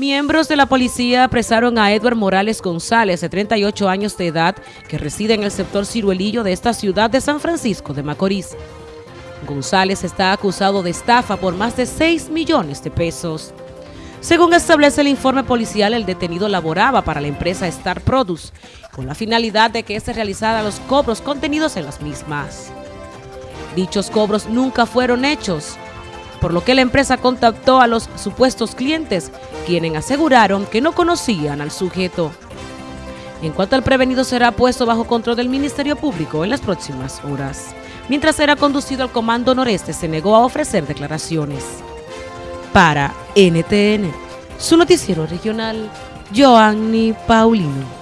Miembros de la policía apresaron a Edward Morales González, de 38 años de edad, que reside en el sector ciruelillo de esta ciudad de San Francisco de Macorís. González está acusado de estafa por más de 6 millones de pesos. Según establece el informe policial, el detenido laboraba para la empresa Star Produce, con la finalidad de que se realizara los cobros contenidos en las mismas. Dichos cobros nunca fueron hechos, por lo que la empresa contactó a los supuestos clientes, quienes aseguraron que no conocían al sujeto. En cuanto al prevenido será puesto bajo control del Ministerio Público en las próximas horas. Mientras era conducido al Comando Noreste, se negó a ofrecer declaraciones. Para NTN, su noticiero regional, Joanny Paulino.